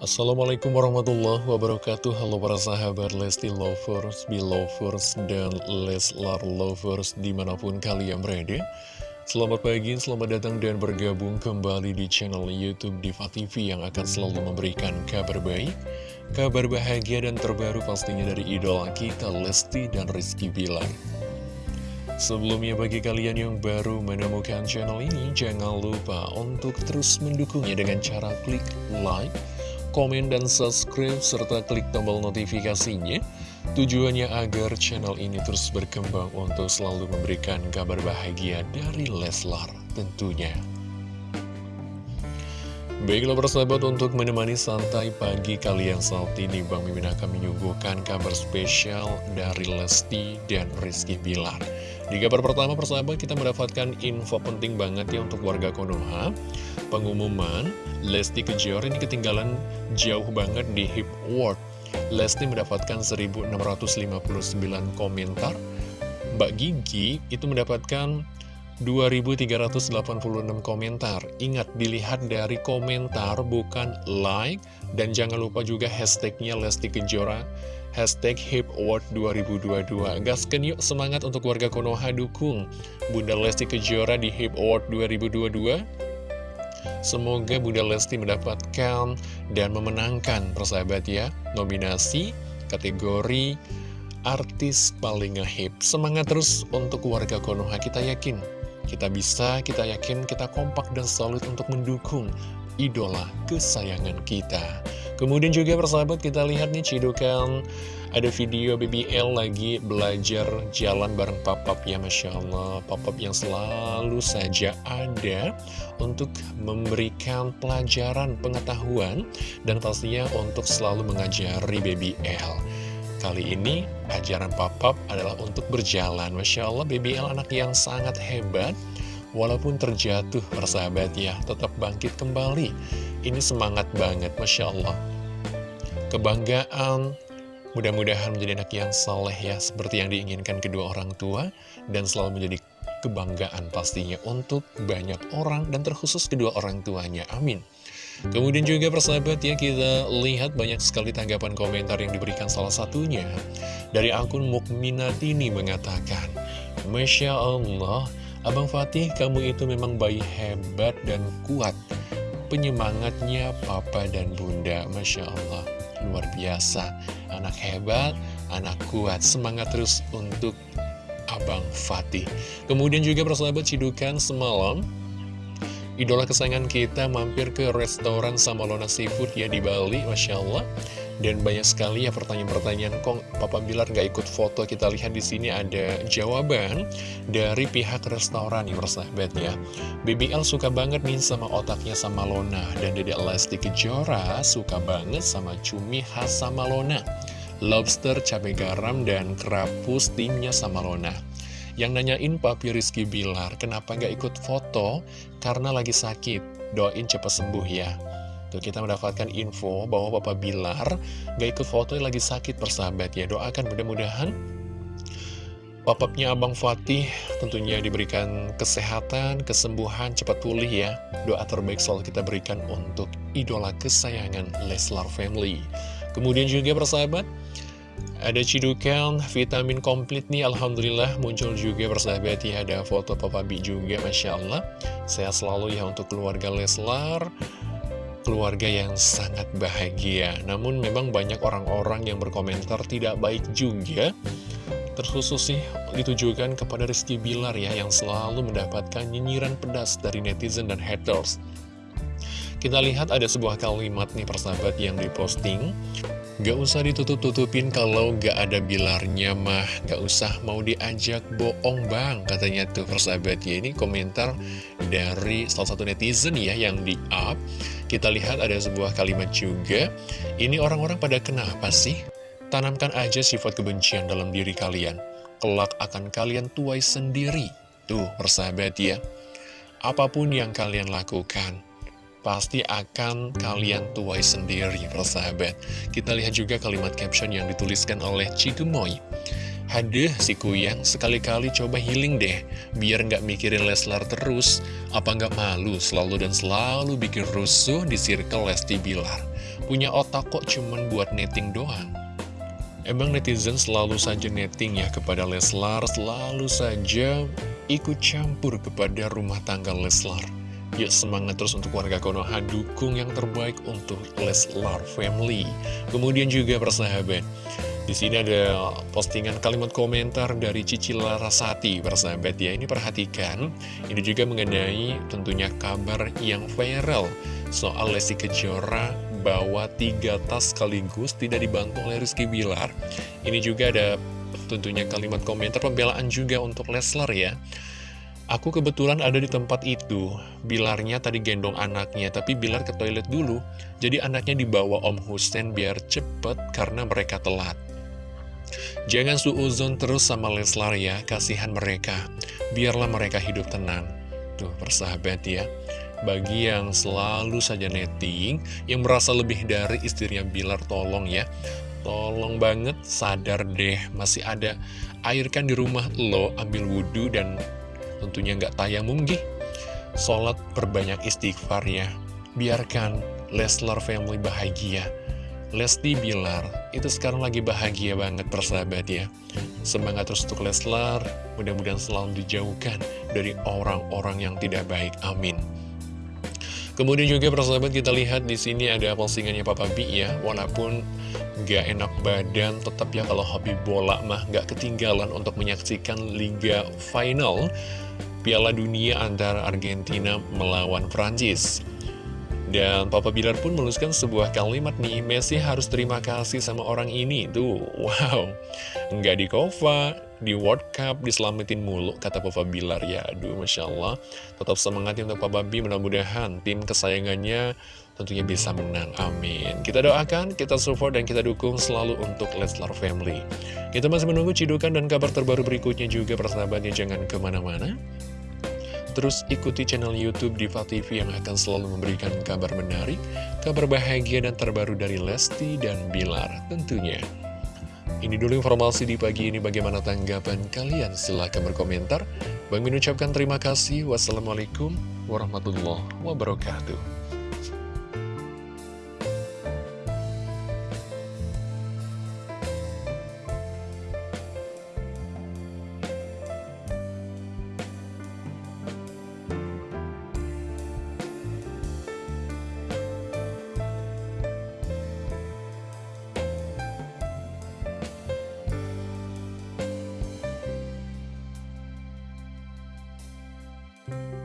Assalamualaikum warahmatullahi wabarakatuh. Halo para sahabat Lesti Lovers, Belovers, dan Leslar Lovers di mana pun kalian berada. Selamat pagi, selamat datang dan bergabung kembali di channel Youtube Diva TV yang akan selalu memberikan kabar baik Kabar bahagia dan terbaru pastinya dari idola kita Lesti dan Rizky Bilar. Sebelumnya bagi kalian yang baru menemukan channel ini Jangan lupa untuk terus mendukungnya dengan cara klik like komen, dan subscribe, serta klik tombol notifikasinya. Tujuannya agar channel ini terus berkembang untuk selalu memberikan kabar bahagia dari Leslar tentunya. Baiklah persahabat untuk menemani santai pagi kalian saat ini Bang Mimin akan menyuguhkan kabar spesial dari Lesti dan Rizky Bilar Di kabar pertama persahabat kita mendapatkan info penting banget ya untuk warga Konoha Pengumuman Lesti Kejora ini ketinggalan jauh banget di Hip Award Lesti mendapatkan 1659 komentar. Mbak Gigi itu mendapatkan 2386 komentar. Ingat dilihat dari komentar bukan like. Dan jangan lupa juga hashtagnya Lesti Kejora Hashtag Hip Award 2022 Gaskan yuk semangat untuk warga Konoha dukung Bunda Lesti Kejora di Hip Award 2022 Semoga Bunda Lesti mendapatkan dan memenangkan persahabat ya. Nominasi kategori artis paling ngehip Semangat terus untuk warga Konoha kita yakin. Kita bisa, kita yakin, kita kompak dan solid untuk mendukung idola kesayangan kita. Kemudian juga persahabat kita lihat nih cidukan. Ada video BBL lagi belajar jalan bareng papap ya Masya Allah. Papap yang selalu saja ada untuk memberikan pelajaran pengetahuan dan pastinya untuk selalu mengajari BBL Kali ini ajaran papap adalah untuk berjalan. Masya Allah BBL anak yang sangat hebat. Walaupun terjatuh persahabat ya Tetap bangkit kembali. Ini semangat banget Masya Allah Kebanggaan. Mudah-mudahan menjadi anak yang saleh ya Seperti yang diinginkan kedua orang tua Dan selalu menjadi kebanggaan pastinya Untuk banyak orang dan terkhusus kedua orang tuanya. Amin. Kemudian juga persahabat ya kita lihat banyak sekali tanggapan komentar yang diberikan salah satunya Dari akun Mukminatini mengatakan Masya Allah, Abang Fatih kamu itu memang bayi hebat dan kuat. Penyemangatnya papa dan bunda. Masya Allah Luar biasa. Anak hebat, anak kuat. Semangat terus untuk Abang Fatih. Kemudian juga persahabat cidukan semalam Idola kesayangan kita mampir ke restoran Samalona Seafood ya di Bali, Masya Allah. Dan banyak sekali ya pertanyaan-pertanyaan, kok Papa Bilar nggak ikut foto? Kita lihat di sini ada jawaban dari pihak restoran nih persahabat ya. BBL suka banget nih sama otaknya sama Lona. Dan Dede Lesti Kejora suka banget sama cumi khas sama Lona. Lobster, cabai garam, dan kerapus timnya sama Lona. Yang nanyain Papi Rizky Bilar, kenapa nggak ikut foto? Karena lagi sakit, doain cepat sembuh ya. Tuh kita mendapatkan info bahwa Papa Bilar nggak ikut foto lagi sakit persahabat ya. Doakan mudah-mudahan Papapnya Abang Fatih tentunya diberikan kesehatan, kesembuhan, cepat pulih ya. Doa terbaik selalu kita berikan untuk idola kesayangan Leslar Family. Kemudian juga persahabat, ada cidukan vitamin komplit nih Alhamdulillah muncul juga persahabat ya Ada foto Papa B juga Masya Allah Sehat selalu ya untuk keluarga Leslar Keluarga yang sangat bahagia. Namun memang banyak orang-orang yang berkomentar tidak baik juga. Terkhusus sih ditujukan kepada Rizky Bilar ya Yang selalu mendapatkan nyinyiran pedas dari netizen dan haters. Kita lihat ada sebuah kalimat nih persahabat yang diposting Gak usah ditutup-tutupin kalau gak ada bilarnya mah. Gak usah mau diajak bohong bang Katanya tuh persahabat ya Ini komentar dari salah satu netizen ya yang di-up. Kita lihat ada sebuah kalimat juga. Ini orang-orang pada kenapa sih? Tanamkan aja sifat kebencian dalam diri kalian. Kelak akan kalian tuai sendiri. Tuh persahabat ya. Apa pun yang kalian lakukan pasti akan kalian tuai sendiri persahabat Kita lihat juga kalimat caption yang dituliskan oleh Cikumoy Haduh si Kuyang, sekali-kali coba healing deh Biar nggak mikirin Leslar terus. Apa nggak malu selalu dan selalu bikin rusuh di circle Lesti Bilar? Punya otak kok cuman buat netting doang? Emang netizen selalu saja netting ya kepada Leslar Selalu saja ikut campur kepada rumah tangga Leslar Yuk semangat terus untuk warga Konoha Dukung yang terbaik untuk Leslar Family Kemudian juga persahabat di sini ada postingan kalimat komentar dari Cici Larasati, persahabat ya. Ini perhatikan, ini juga mengenai tentunya kabar yang viral soal Lesti Kejora bawa tiga tas sekaligus tidak dibantu oleh Rizky Bilar. Ini juga ada tentunya kalimat komentar pembelaan juga untuk Leslar ya. Aku kebetulan ada di tempat itu, Bilarnya tadi gendong anaknya, tapi Bilar ke toilet dulu, jadi anaknya dibawa Om Hussein biar cepet karena mereka telat. Jangan suuzon terus sama Leslar ya, kasihan mereka. Biarlah mereka hidup tenang. Tuh, persahabat ya. Bagi yang selalu saja netting, yang merasa lebih dari istrinya Bilar, tolong ya. Tolong banget, sadar deh, masih ada air kan di rumah lo, ambil wudhu dan tentunya nggak tayamum gih. Sholat perbanyak istighfar ya. Biarkan Leslar family bahagia. Lesti Bilar itu sekarang lagi bahagia banget persahabat ya. Semangat terus untuk Leslar. Mudah-mudahan selalu dijauhkan dari orang-orang yang tidak baik. Amin. Kemudian juga persahabat kita lihat di sini ada postingannya Papa B ya. Walaupun gak enak badan tetap ya kalau hobi bola mah gak ketinggalan untuk menyaksikan Liga Final Piala Dunia antara Argentina melawan Prancis dan Papa Bilar pun menuliskan sebuah kalimat nih, Messi harus terima kasih sama orang ini. Tuh, wow. Nggak di Kova, di World Cup, diselamatin mulu, kata Papa Bilar. Ya, aduh, Masya Allah. Tetap semangat ya untuk Papa B, mudah-mudahan tim kesayangannya tentunya bisa menang. Amin. Kita doakan, kita support, dan kita dukung selalu untuk Leslar Family. Kita masih menunggu cidukan dan kabar terbaru berikutnya juga, persahabatnya. Jangan ke mana-mana. Terus ikuti channel Youtube Diva TV yang akan selalu memberikan kabar menarik, kabar bahagia dan terbaru dari Lesti dan Bilar tentunya. Ini dulu informasi di pagi ini bagaimana tanggapan kalian silahkan berkomentar. Bang mengucapkan terima kasih. Wassalamualaikum warahmatullahi wabarakatuh. Bye.